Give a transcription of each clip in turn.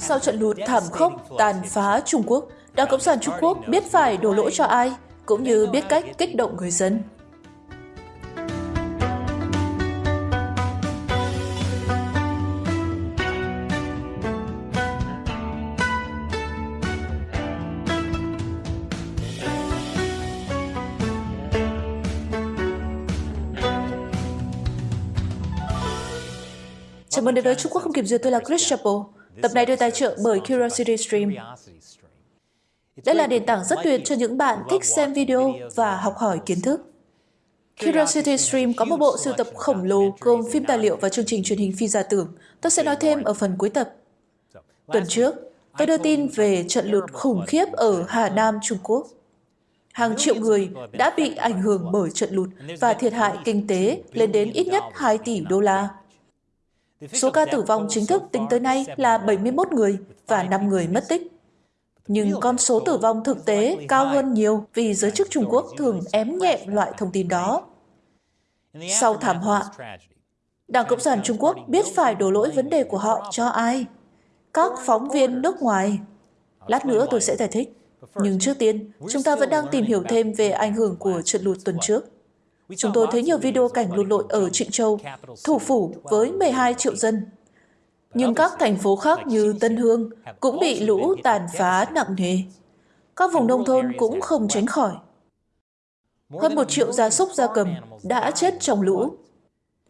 Sau trận lụt thảm khốc tàn phá Trung Quốc, Đảng Cộng sản Trung Quốc biết phải đổ lỗi cho ai, cũng như biết cách kích động người dân. Chào mừng đến với Trung Quốc không kiểm duyệt, tôi là Chris Chappell. Tập này được tài trợ bởi Curiosity Stream. Đây là nền tảng rất tuyệt cho những bạn thích xem video và học hỏi kiến thức. Curiosity Stream có một bộ sưu tập khổng lồ gồm phim tài liệu và chương trình truyền hình phi giả tưởng. Tôi sẽ nói thêm ở phần cuối tập. Tuần trước, tôi đưa tin về trận lụt khủng khiếp ở Hà Nam, Trung Quốc. Hàng triệu người đã bị ảnh hưởng bởi trận lụt và thiệt hại kinh tế lên đến ít nhất 2 tỷ đô la. Số ca tử vong chính thức tính tới nay là 71 người và 5 người mất tích. Nhưng con số tử vong thực tế cao hơn nhiều vì giới chức Trung Quốc thường ém nhẹ loại thông tin đó. Sau thảm họa, Đảng Cộng sản Trung Quốc biết phải đổ lỗi vấn đề của họ cho ai? Các phóng viên nước ngoài. Lát nữa tôi sẽ giải thích. Nhưng trước tiên, chúng ta vẫn đang tìm hiểu thêm về ảnh hưởng của trận lụt tuần trước. Chúng tôi thấy nhiều video cảnh lụt lội ở Trịnh Châu, thủ phủ với 12 triệu dân. Nhưng các thành phố khác như Tân Hương cũng bị lũ tàn phá nặng nề. Các vùng nông thôn cũng không tránh khỏi. Hơn một triệu gia súc gia cầm đã chết trong lũ.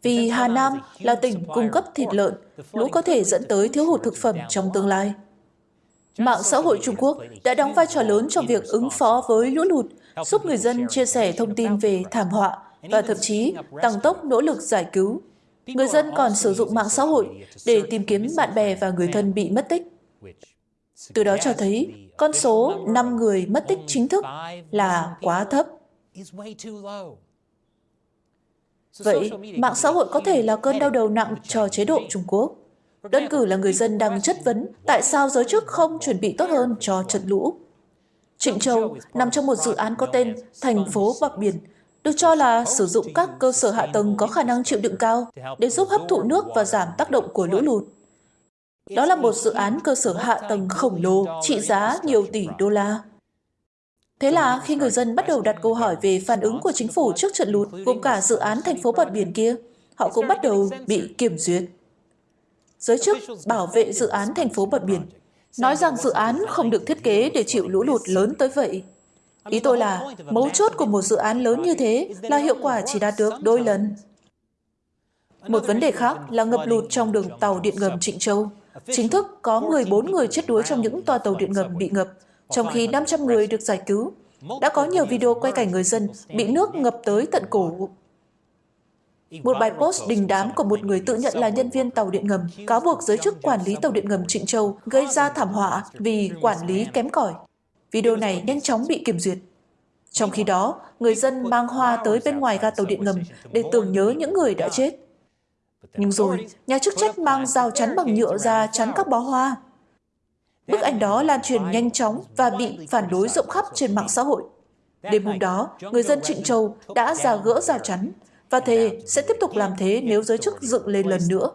Vì Hà Nam là tỉnh cung cấp thịt lợn, lũ có thể dẫn tới thiếu hụt thực phẩm trong tương lai. Mạng xã hội Trung Quốc đã đóng vai trò lớn trong việc ứng phó với lũ lụt, giúp người dân chia sẻ thông tin về thảm họa và thậm chí tăng tốc nỗ lực giải cứu. Người dân còn sử dụng mạng xã hội để tìm kiếm bạn bè và người thân bị mất tích. Từ đó cho thấy con số 5 người mất tích chính thức là quá thấp. Vậy, mạng xã hội có thể là cơn đau đầu nặng cho chế độ Trung Quốc. Đơn cử là người dân đang chất vấn tại sao giới chức không chuẩn bị tốt hơn cho trận lũ. Trịnh Châu nằm trong một dự án có tên Thành phố Bạc Biển, được cho là sử dụng các cơ sở hạ tầng có khả năng chịu đựng cao để giúp hấp thụ nước và giảm tác động của lũ lụt. Đó là một dự án cơ sở hạ tầng khổng lồ trị giá nhiều tỷ đô la. Thế là khi người dân bắt đầu đặt câu hỏi về phản ứng của chính phủ trước trận lụt, gồm cả dự án thành phố bờ biển kia, họ cũng bắt đầu bị kiểm duyệt. Giới chức bảo vệ dự án thành phố bờ biển nói rằng dự án không được thiết kế để chịu lũ lụt lớn tới vậy. Ý tôi là, mấu chốt của một dự án lớn như thế là hiệu quả chỉ đạt được đôi lần. Một vấn đề khác là ngập lụt trong đường tàu điện ngầm Trịnh Châu. Chính thức có 14 người chết đuối trong những toa tàu điện ngầm bị ngập, trong khi 500 người được giải cứu. Đã có nhiều video quay cảnh người dân bị nước ngập tới tận cổ. Một bài post đình đám của một người tự nhận là nhân viên tàu điện ngầm cáo buộc giới chức quản lý tàu điện ngầm Trịnh Châu gây ra thảm họa vì quản lý kém cỏi. Video này nhanh chóng bị kiểm duyệt. Trong khi đó, người dân mang hoa tới bên ngoài ga tàu điện ngầm để tưởng nhớ những người đã chết. Nhưng rồi, nhà chức trách mang rào chắn bằng nhựa ra chắn các bó hoa. Bức ảnh đó lan truyền nhanh chóng và bị phản đối rộng khắp trên mạng xã hội. Đêm hôm đó, người dân Trịnh Châu đã ra gỡ rào chắn và thề sẽ tiếp tục làm thế nếu giới chức dựng lên lần nữa.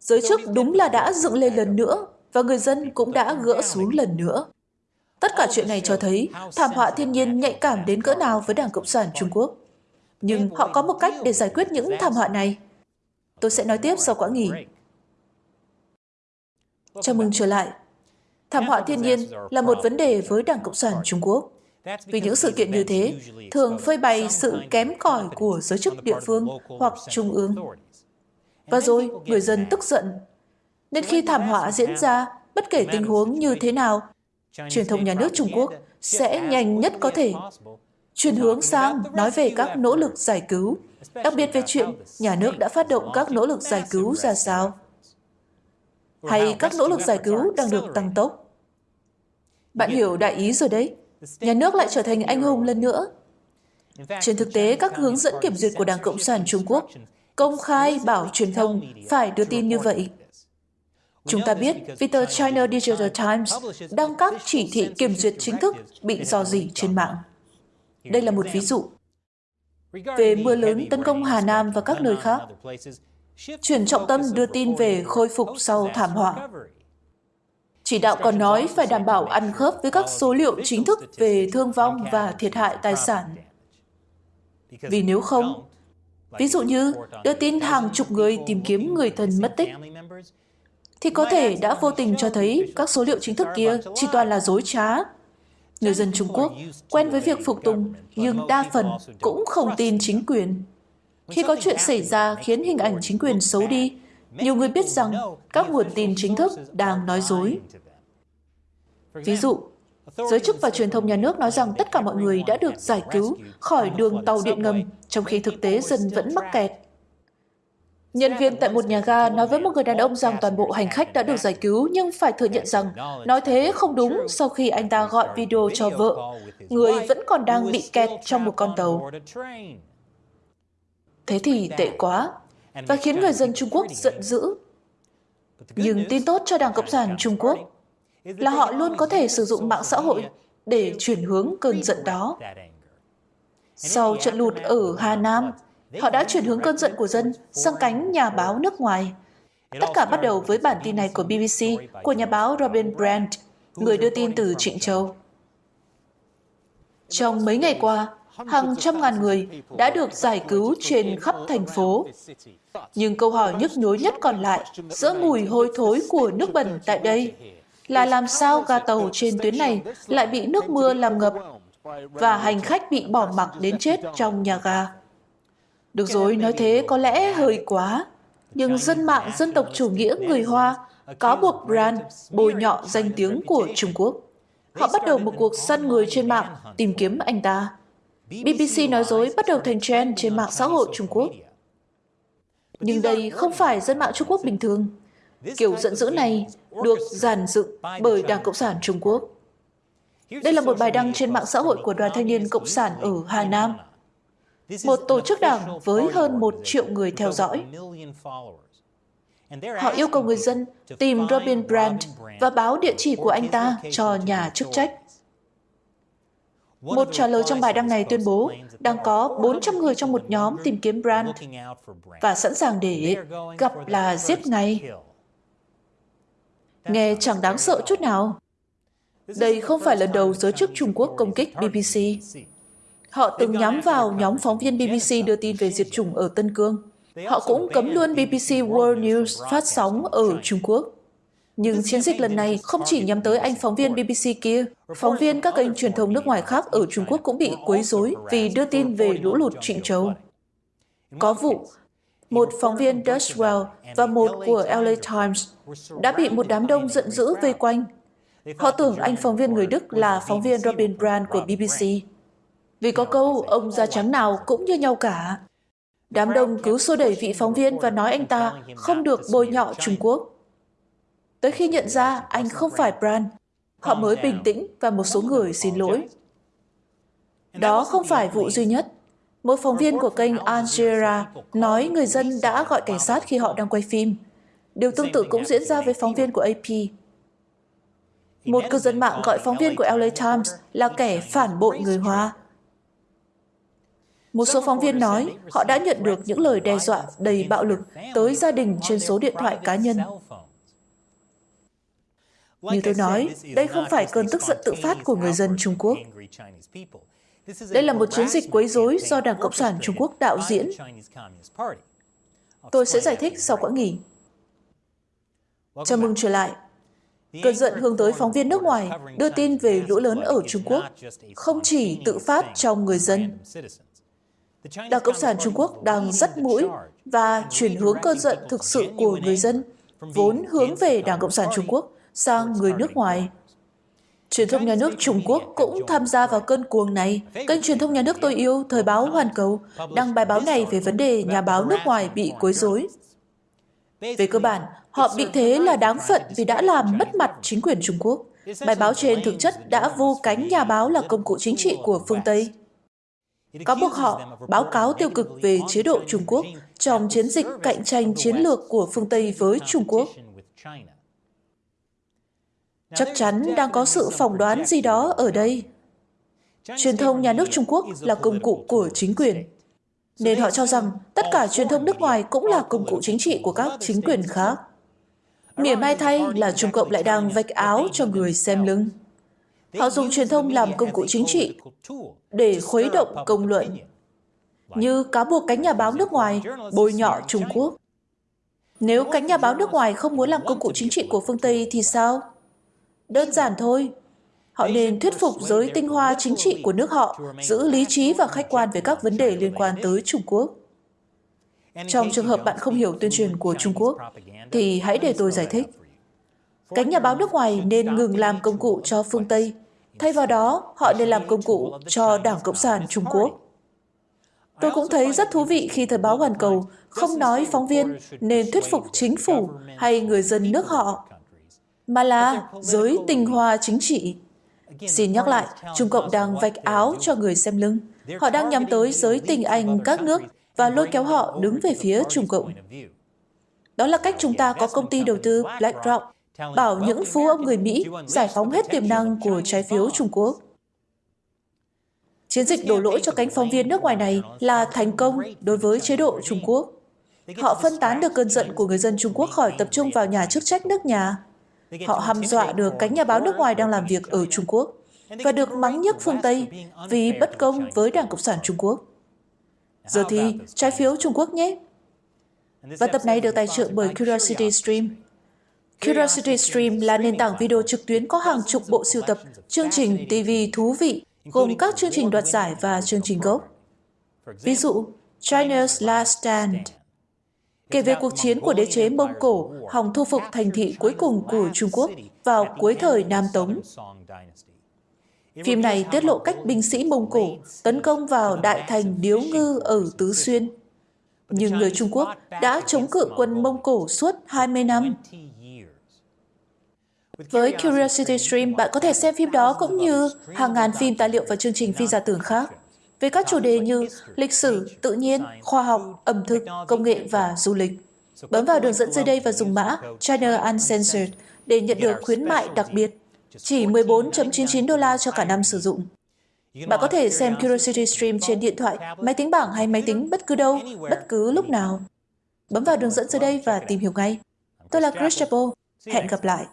Giới chức đúng là đã dựng lên lần nữa và người dân cũng đã gỡ xuống lần nữa. Tất cả chuyện này cho thấy thảm họa thiên nhiên nhạy cảm đến cỡ nào với Đảng Cộng sản Trung Quốc. Nhưng họ có một cách để giải quyết những thảm họa này. Tôi sẽ nói tiếp sau quãng nghỉ. Chào mừng trở lại. Thảm họa thiên nhiên là một vấn đề với Đảng Cộng sản Trung Quốc. Vì những sự kiện như thế thường phơi bày sự kém cỏi của giới chức địa phương hoặc trung ương. Và rồi, người dân tức giận. Nên khi thảm họa diễn ra, bất kể tình huống như thế nào, truyền thông nhà nước Trung Quốc sẽ nhanh nhất có thể chuyển hướng sang nói về các nỗ lực giải cứu, đặc biệt về chuyện nhà nước đã phát động các nỗ lực giải cứu ra sao, hay các nỗ lực giải cứu đang được tăng tốc. Bạn hiểu đại ý rồi đấy, nhà nước lại trở thành anh hùng lần nữa. Trên thực tế, các hướng dẫn kiểm duyệt của Đảng Cộng sản Trung Quốc công khai bảo truyền thông phải đưa tin như vậy. Chúng ta biết vì tờ China Digital Times đăng các chỉ thị kiểm duyệt chính thức bị dò dỉ trên mạng. Đây là một ví dụ. Về mưa lớn tấn công Hà Nam và các nơi khác, chuyển trọng tâm đưa tin về khôi phục sau thảm họa. Chỉ đạo còn nói phải đảm bảo ăn khớp với các số liệu chính thức về thương vong và thiệt hại tài sản. Vì nếu không, ví dụ như đưa tin hàng chục người tìm kiếm người thân mất tích, thì có thể đã vô tình cho thấy các số liệu chính thức kia chỉ toàn là dối trá. Người dân Trung Quốc quen với việc phục tùng, nhưng đa phần cũng không tin chính quyền. Khi có chuyện xảy ra khiến hình ảnh chính quyền xấu đi, nhiều người biết rằng các nguồn tin chính thức đang nói dối. Ví dụ, giới chức và truyền thông nhà nước nói rằng tất cả mọi người đã được giải cứu khỏi đường tàu điện ngầm, trong khi thực tế dân vẫn mắc kẹt. Nhân viên tại một nhà ga nói với một người đàn ông rằng toàn bộ hành khách đã được giải cứu nhưng phải thừa nhận rằng nói thế không đúng sau khi anh ta gọi video cho vợ. Người vẫn còn đang bị kẹt trong một con tàu. Thế thì tệ quá và khiến người dân Trung Quốc giận dữ. Nhưng tin tốt cho Đảng Cộng sản Trung Quốc là họ luôn có thể sử dụng mạng xã hội để chuyển hướng cơn giận đó. Sau trận lụt ở Hà Nam, họ đã chuyển hướng cơn giận của dân sang cánh nhà báo nước ngoài. Tất cả bắt đầu với bản tin này của BBC của nhà báo Robin Brandt, người đưa tin từ Trịnh Châu. Trong mấy ngày qua, hàng trăm ngàn người đã được giải cứu trên khắp thành phố. Nhưng câu hỏi nhức nhối nhất còn lại giữa mùi hôi thối của nước bẩn tại đây là làm sao ga tàu trên tuyến này lại bị nước mưa làm ngập và hành khách bị bỏ mặc đến chết trong nhà ga. Được rồi, nói thế có lẽ hơi quá, nhưng dân mạng dân tộc chủ nghĩa người Hoa cáo buộc Brand bồi nhọ danh tiếng của Trung Quốc. Họ bắt đầu một cuộc săn người trên mạng tìm kiếm anh ta. BBC nói dối bắt đầu thành trend trên mạng xã hội Trung Quốc. Nhưng đây không phải dân mạng Trung Quốc bình thường. Kiểu giận dữ này được giàn dựng bởi Đảng Cộng sản Trung Quốc. Đây là một bài đăng trên mạng xã hội của Đoàn Thanh niên Cộng sản ở Hà Nam, một tổ chức đảng với hơn một triệu người theo dõi. Họ yêu cầu người dân tìm Robin Brandt và báo địa chỉ của anh ta cho nhà chức trách. Một trả lời trong bài đăng này tuyên bố đang có 400 người trong một nhóm tìm kiếm Brandt và sẵn sàng để gặp là giết ngay. Nghe chẳng đáng sợ chút nào. Đây không phải lần đầu giới chức Trung Quốc công kích BBC. Họ từng nhắm vào nhóm phóng viên BBC đưa tin về diệt chủng ở Tân Cương. Họ cũng cấm luôn BBC World News phát sóng ở Trung Quốc. Nhưng chiến dịch lần này không chỉ nhắm tới anh phóng viên BBC kia, phóng viên các kênh truyền thông nước ngoài khác ở Trung Quốc cũng bị quấy rối vì đưa tin về lũ lụt Trịnh Châu. Có vụ, một phóng viên Dutchwell và một của LA Times đã bị một đám đông giận dữ vây quanh. Họ tưởng anh phóng viên người Đức là phóng viên Robin Brand của BBC. Vì có câu ông da trắng nào cũng như nhau cả. Đám đông cứ xô đẩy vị phóng viên và nói anh ta không được bôi nhọ Trung Quốc. Tới khi nhận ra anh không phải Brand, họ mới bình tĩnh và một số người xin lỗi. Đó không phải vụ duy nhất. Một phóng viên của kênh Al Jazeera nói người dân đã gọi cảnh sát khi họ đang quay phim. Điều tương tự cũng diễn ra với phóng viên của AP. Một cư dân mạng gọi phóng viên của LA Times là kẻ phản bội người Hoa. Một số phóng viên nói họ đã nhận được những lời đe dọa đầy bạo lực tới gia đình trên số điện thoại cá nhân. Như tôi nói, đây không phải cơn tức giận tự phát của người dân Trung Quốc. Đây là một chiến dịch quấy rối do Đảng Cộng sản Trung Quốc đạo diễn. Tôi sẽ giải thích sau quãng nghỉ. Chào mừng trở lại. Cơn giận hướng tới phóng viên nước ngoài đưa tin về lũ lớn ở Trung Quốc không chỉ tự phát trong người dân. Đảng Cộng sản Trung Quốc đang dắt mũi và chuyển hướng cơn giận thực sự của người dân, vốn hướng về Đảng Cộng sản Trung Quốc sang người nước ngoài. Truyền thông nhà nước Trung Quốc cũng tham gia vào cơn cuồng này. Kênh truyền thông nhà nước tôi yêu, Thời báo Hoàn Cầu, đăng bài báo này về vấn đề nhà báo nước ngoài bị quấy rối. Về cơ bản, họ bị thế là đáng phận vì đã làm mất mặt chính quyền Trung Quốc. Bài báo trên thực chất đã vu cánh nhà báo là công cụ chính trị của phương Tây. Cáo buộc họ báo cáo tiêu cực về chế độ Trung Quốc trong chiến dịch cạnh tranh chiến lược của phương Tây với Trung Quốc. Chắc chắn đang có sự phỏng đoán gì đó ở đây. Truyền thông nhà nước Trung Quốc là công cụ của chính quyền, nên họ cho rằng tất cả truyền thông nước ngoài cũng là công cụ chính trị của các chính quyền khác. Mỉa mai thay là Trung Cộng lại đang vạch áo cho người xem lưng. Họ dùng truyền thông làm công cụ chính trị để khuấy động công luận, như cáo buộc cánh nhà báo nước ngoài bôi nhọ Trung Quốc. Nếu cánh nhà báo nước ngoài không muốn làm công cụ chính trị của phương Tây thì sao? Đơn giản thôi. Họ nên thuyết phục giới tinh hoa chính trị của nước họ giữ lý trí và khách quan về các vấn đề liên quan tới Trung Quốc. Trong trường hợp bạn không hiểu tuyên truyền của Trung Quốc, thì hãy để tôi giải thích. Cánh nhà báo nước ngoài nên ngừng làm công cụ cho phương Tây. Thay vào đó, họ nên làm công cụ cho Đảng Cộng sản Trung Quốc. Tôi cũng thấy rất thú vị khi Thời báo Hoàn Cầu không nói phóng viên nên thuyết phục chính phủ hay người dân nước họ, mà là giới tình hòa chính trị. Xin nhắc lại, Trung Cộng đang vạch áo cho người xem lưng. Họ đang nhắm tới giới tình anh các nước và lôi kéo họ đứng về phía Trung Cộng. Đó là cách chúng ta có công ty đầu tư BlackRock bảo những phú ông người Mỹ giải phóng hết tiềm năng của trái phiếu Trung Quốc. Chiến dịch đổ lỗi cho cánh phóng viên nước ngoài này là thành công đối với chế độ Trung Quốc. Họ phân tán được cơn giận của người dân Trung Quốc khỏi tập trung vào nhà chức trách nước nhà. Họ hăm dọa được cánh nhà báo nước ngoài đang làm việc ở Trung Quốc và được mắng nhức phương Tây vì bất công với Đảng Cộng sản Trung Quốc. Giờ thì trái phiếu Trung Quốc nhé. Và tập này được tài trợ bởi Curiosity Stream. Curiosity Stream là nền tảng video trực tuyến có hàng chục bộ sưu tập chương trình TV thú vị gồm các chương trình đoạt giải và chương trình gốc. Ví dụ, China's Last Stand, kể về cuộc chiến của đế chế Mông Cổ hòng thu phục thành thị cuối cùng của Trung Quốc vào cuối thời Nam Tống. Phim này tiết lộ cách binh sĩ Mông Cổ tấn công vào đại thành Điếu Ngư ở Tứ Xuyên. Nhưng người Trung Quốc đã chống cự quân Mông Cổ suốt 20 năm. Với Curiosity Stream, bạn có thể xem phim đó cũng như hàng ngàn phim tài liệu và chương trình phi giả tưởng khác về các chủ đề như lịch sử, tự nhiên, khoa học, ẩm thực, công nghệ và du lịch. Bấm vào đường dẫn dưới đây và dùng mã China Uncensored để nhận được khuyến mại đặc biệt, chỉ 14.99 đô la cho cả năm sử dụng. Bạn có thể xem Curiosity Stream trên điện thoại, máy tính bảng hay máy tính bất cứ đâu, bất cứ lúc nào. Bấm vào đường dẫn dưới đây và tìm hiểu ngay. Tôi là Chris Chapo. Hẹn gặp lại.